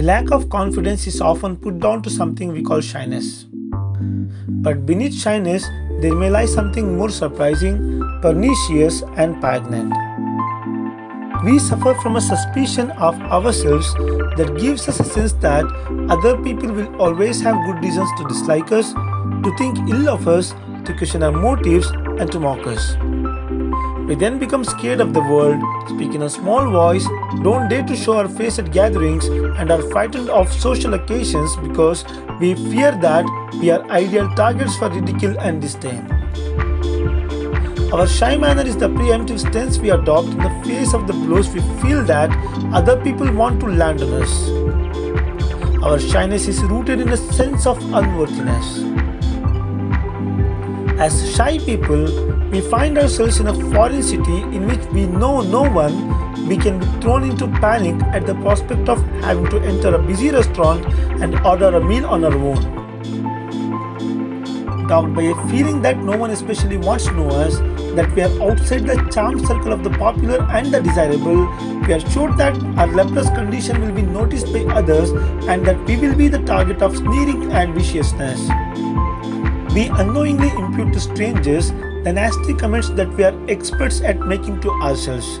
A lack of confidence is often put down to something we call shyness. But beneath shyness, there may lie something more surprising, pernicious, and poignant. We suffer from a suspicion of ourselves that gives us a sense that other people will always have good reasons to dislike us, to think ill of us, to question our motives, and to mock us. We then become scared of the world, speak in a small voice, don't dare to show our face at gatherings, and are frightened of social occasions because we fear that we are ideal targets for ridicule and disdain. Our shy manner is the preemptive stance we adopt in the face of the blows we feel that other people want to land on us. Our shyness is rooted in a sense of unworthiness. As shy people, we find ourselves in a foreign city in which we know no one, we can be thrown into panic at the prospect of having to enter a busy restaurant and order a meal on our own dogged by a feeling that no one especially wants to know us, that we are outside the charmed circle of the popular and the desirable, we are sure that our leprous condition will be noticed by others and that we will be the target of sneering and viciousness. We unknowingly impute to strangers the nasty comments that we are experts at making to ourselves.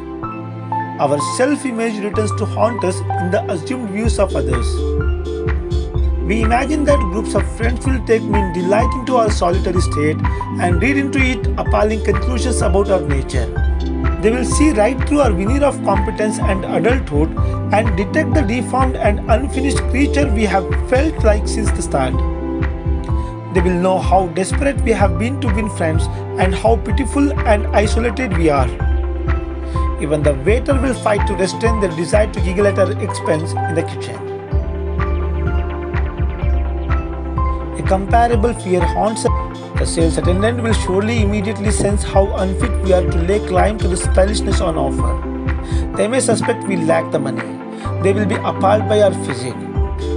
Our self-image returns to haunt us in the assumed views of others. We imagine that groups of friends will take mean delight into our solitary state and read into it appalling conclusions about our nature. They will see right through our veneer of competence and adulthood and detect the deformed and unfinished creature we have felt like since the start. They will know how desperate we have been to win friends and how pitiful and isolated we are. Even the waiter will fight to restrain their desire to giggle at our expense in the kitchen. A comparable fear haunts us. The sales attendant will surely immediately sense how unfit we are to lay claim to the stylishness on offer. They may suspect we lack the money. They will be appalled by our physique.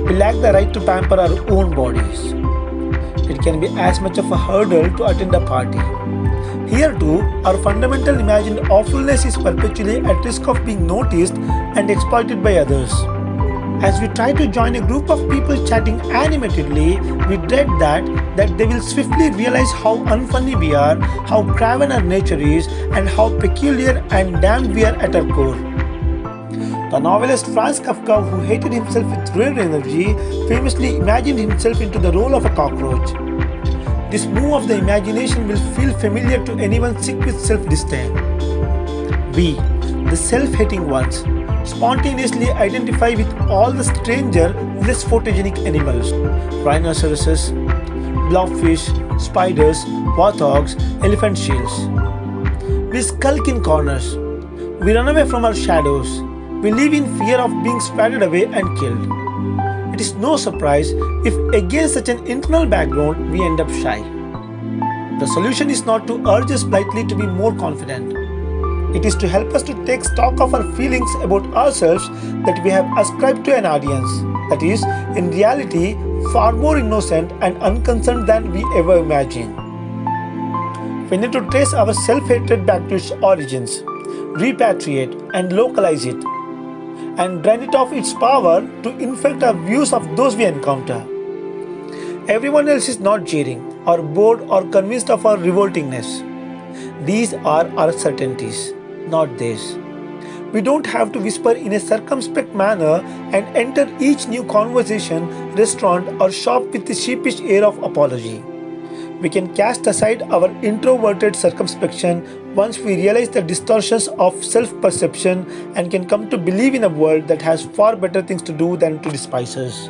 We lack the right to pamper our own bodies. It can be as much of a hurdle to attend a party. Here too, our fundamental imagined awfulness is perpetually at risk of being noticed and exploited by others. As we try to join a group of people chatting animatedly, we dread that, that they will swiftly realize how unfunny we are, how craven our nature is, and how peculiar and damned we are at our core. The novelist Franz Kafka, who hated himself with rare energy, famously imagined himself into the role of a cockroach. This move of the imagination will feel familiar to anyone sick with self-disdain. We, the self-hating ones, spontaneously identify with all the stranger, less photogenic animals rhinoceroses, blobfish, spiders, warthogs, elephant seals. We skulk in corners. We run away from our shadows. We live in fear of being spattered away and killed. It is no surprise if against such an internal background we end up shy. The solution is not to urge us blithely to be more confident. It is to help us to take stock of our feelings about ourselves that we have ascribed to an audience, that is, in reality, far more innocent and unconcerned than we ever imagined. We need to trace our self-hatred back to its origins, repatriate and localize it, and drain it of its power to infect our views of those we encounter. Everyone else is not jeering, or bored or convinced of our revoltingness. These are our certainties not theirs. We don't have to whisper in a circumspect manner and enter each new conversation, restaurant, or shop with a sheepish air of apology. We can cast aside our introverted circumspection once we realize the distortions of self perception and can come to believe in a world that has far better things to do than to despise us.